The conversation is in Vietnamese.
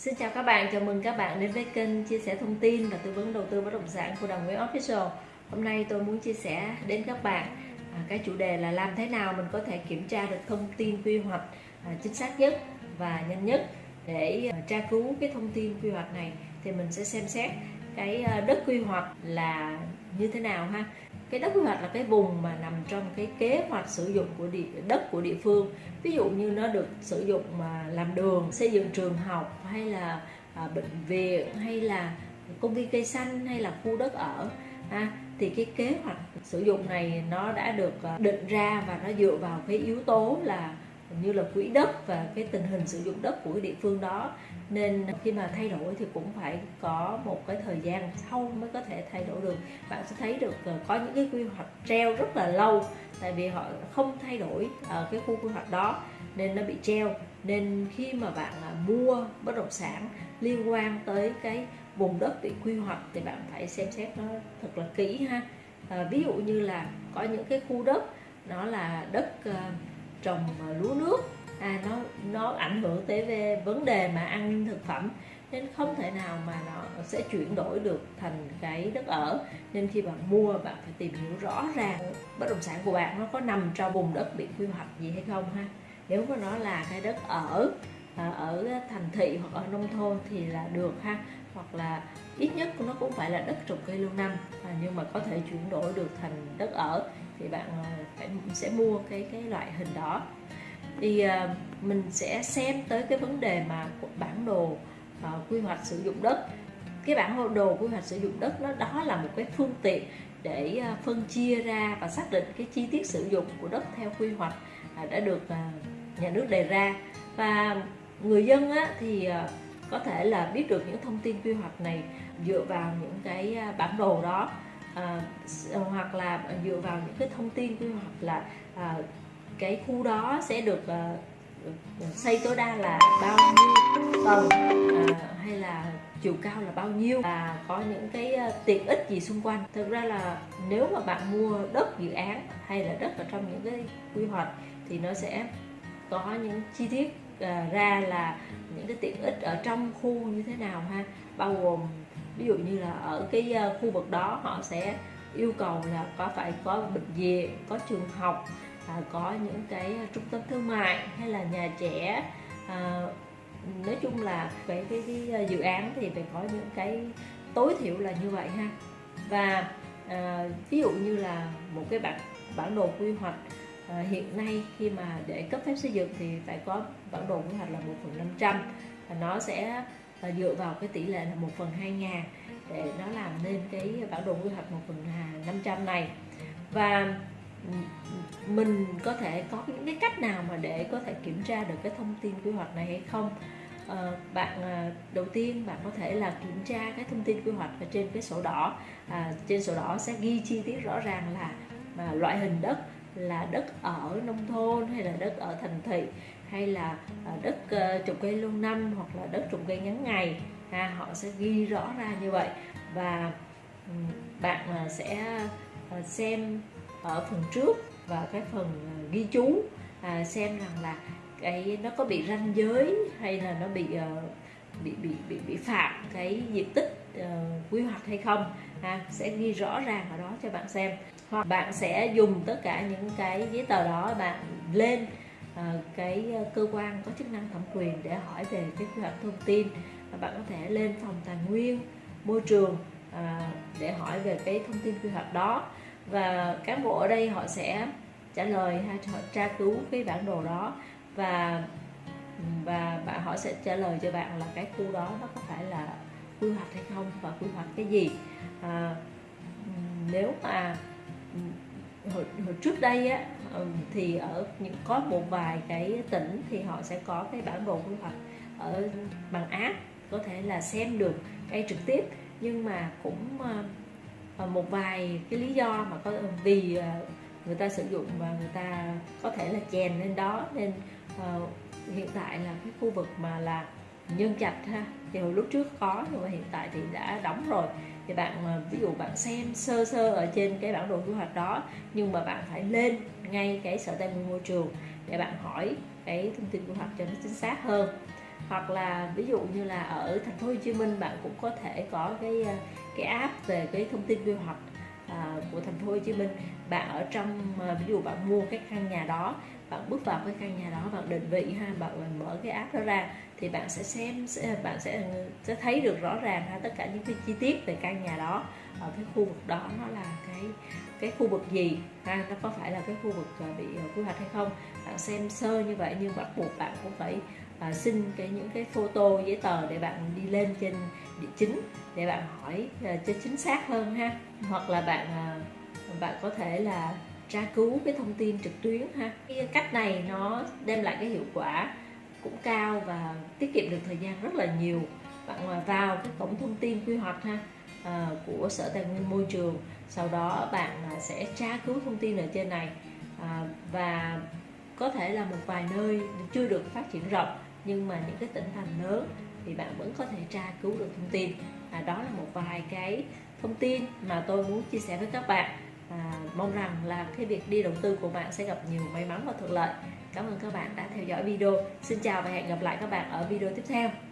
Xin chào các bạn, chào mừng các bạn đến với kênh chia sẻ thông tin và tư vấn đầu tư bất động sản của Đồng Nguyễn Official. Hôm nay tôi muốn chia sẻ đến các bạn à, cái chủ đề là làm thế nào mình có thể kiểm tra được thông tin quy hoạch à, chính xác nhất và nhanh nhất để à, tra cứu cái thông tin quy hoạch này thì mình sẽ xem xét cái à, đất quy hoạch là như thế nào ha? Cái đất quy hoạch là cái vùng mà nằm trong cái kế hoạch sử dụng của địa, đất của địa phương. Ví dụ như nó được sử dụng mà làm đường xây dựng trường học hay là à, bệnh viện hay là công viên cây xanh hay là khu đất ở ha? Thì cái kế hoạch sử dụng này nó đã được à, định ra và nó dựa vào cái yếu tố là như là quỹ đất và cái tình hình sử dụng đất của cái địa phương đó. Nên khi mà thay đổi thì cũng phải có một cái thời gian sau mới có thể thay đổi được. Bạn sẽ thấy được ờ, có những cái quy hoạch treo rất là lâu tại vì họ không thay đổi ở cái khu quy hoạch đó nên nó bị treo. Nên khi mà bạn ờ, mua bất động sản liên quan tới cái vùng đất bị quy hoạch thì bạn phải xem xét nó thật là kỹ ha. À, ví dụ như là có những cái khu đất nó là đất trồng ờ, lúa nước. À, nó nó ảnh hưởng tới về vấn đề mà an ninh thực phẩm nên không thể nào mà nó sẽ chuyển đổi được thành cái đất ở. Nên khi bạn mua bạn phải tìm hiểu rõ ràng. Bất động sản của bạn nó có nằm trong vùng đất bị quy hoạch gì hay không ha? Nếu mà nó là cái đất ở à, ở thành thị hoặc ở nông thôn thì là được ha? Hoặc là ít nhất nó cũng phải là đất trồng cây lâu năm à, nhưng mà có thể chuyển đổi được thành đất ở thì bạn ờ, phải sẽ mua cái cái loại hình đó. Thì uh, mình sẽ xem tới cái vấn đề mà bản đồ uh, quy hoạch sử dụng đất. Cái bản đồ quy hoạch sử dụng đất nó đó là một cái phương tiện để uh, phân chia ra và xác định cái chi tiết sử dụng của đất theo quy hoạch uh, đã được uh, nhà nước đề ra. Và người dân á, thì uh, có thể là biết được những thông tin quy hoạch này dựa vào những cái bản đồ đó à, hoặc là dựa vào những cái thông tin quy hoạch là à, cái khu đó sẽ được à, xây tối đa là bao nhiêu tầng à, hay là chiều cao là bao nhiêu và có những cái tiện ích gì xung quanh. Thực ra là nếu mà bạn mua đất dự án hay là đất ở trong những cái quy hoạch thì nó sẽ có những chi tiết ra là những cái tiện ích ở trong khu như thế nào ha bao gồm ví dụ như là ở cái ờ, khu vực đó họ sẽ yêu cầu là có phải có bệnh viện có trường học à, có những cái ờ, trung tâm thương mại hay là nhà trẻ à, nói chung là cái, cái, cái ờ, dự án thì phải có những cái tối thiểu là như vậy ha. Và à, ví dụ như là một cái bản bản đồ quy hoạch à, hiện nay khi mà để cấp phép xây dựng thì phải có bản đồ quy hoạch là một phần năm trăm nó sẽ dựa vào cái tỷ lệ là một phần hai ngàn để nó làm nên cái bản đồ quy hoạch một phần năm trăm này. Và ừ, mình có thể có những cái cách nào mà để có thể kiểm tra được cái thông tin quy hoạch này hay không? À, bạn à, đầu tiên bạn có thể là kiểm tra cái thông tin quy hoạch ở trên cái sổ đỏ. À, trên sổ đỏ sẽ ghi chi tiết rõ ràng là mà loại hình đất là đất ở nông thôn hay là đất ở thành thị hay là ờ, đất ờ, trồng cây lâu năm hoặc là đất trồng cây ngắn ngày ha họ sẽ ghi rõ ra như vậy. Và bạn ờ, sẽ xem ở phần trước và cái phần ghi chú à, xem rằng là cái nó có bị ranh giới hay là nó bị bị bị bị bị phạm cái diện tích uh, quy hoạch hay không ha sẽ ghi rõ ràng ở đó cho bạn xem. Hoặc bạn sẽ dùng tất cả những cái giấy tờ đó bạn lên Ờ, cái ờ, cơ quan có chức năng thẩm quyền để hỏi về cái quy hoạch thông tin và bạn có thể lên phòng tài nguyên môi trường ờ, để hỏi về cái thông tin quy hoạch đó. Và cán bộ ở đây họ sẽ trả lời hay họ tra cứu cái bản đồ đó và và bạn họ sẽ trả lời cho bạn là cái khu đó nó có phải là quy hoạch hay không và quy hoạch cái gì. À, nếu mà hồi, hồi trước đây á thì ở những có một vài cái tỉnh thì họ sẽ có cái bản đồ quy hoạch ở bằng app có thể là xem được ngay trực tiếp. Nhưng mà cũng một vài cái lý do mà có vì ờ, người ta sử dụng và người ta có thể là chèn lên đó. Nên uh, hiện tại là cái khu vực mà là nhân trạch ha thì hồi lúc trước có nhưng mà hiện tại thì đã đóng rồi thì bạn ví dụ bạn xem sơ sơ ở trên cái bản đồ quy hoạch đó, nhưng mà bạn phải lên ngay cái sở tài nguyên môi trường để bạn hỏi cái thông tin quy hoạch cho nó chính xác hơn. Hoặc là ví dụ như là ở thành phố Hồ Chí Minh bạn cũng có thể có cái à, cái app về cái thông tin quy hoạch của thành phố Hồ Chí Minh bạn ở trong ờ, ví dụ bạn mua cái căn nhà đó bạn bước vào cái căn nhà đó bạn định vị ha bạn mở cái app đó ra thì bạn sẽ xem sẽ, bạn sẽ ờ, sẽ thấy được rõ ràng ha tất cả những cái chi tiết về căn nhà đó ở cái khu vực đó nó là cái cái khu vực gì ha nó có phải là cái khu vực ờ, bị quy hoạch hay không. Bạn xem sơ như vậy nhưng bắt buộc bạn cũng phải à, xin cái những cái photo giấy tờ để bạn đi lên trên địa chính để bạn hỏi uh, cho chính xác hơn ha. Hoặc là bạn uh, bạn có thể là tra cứu cái thông tin trực tuyến ha. Cái cách này nó đem lại cái hiệu quả cũng cao và tiết kiệm được thời gian rất là nhiều. Bạn ờ, vào cái cổng thông tin quy hoạch ha à, của sở tài nguyên môi trường. Sau đó bạn sẽ tra cứu thông tin ở trên này. À, và có thể là một vài nơi chưa được phát triển rộng nhưng mà những cái tỉnh thành lớn thì bạn vẫn có thể tra cứu được thông tin. À, đó là một vài cái thông tin mà tôi muốn chia sẻ với các bạn. À, mong rằng là cái việc đi đầu tư của bạn sẽ gặp nhiều may mắn và thuận lợi. Cảm ơn các bạn đã theo dõi video. Xin chào và hẹn gặp lại các bạn ở video tiếp theo.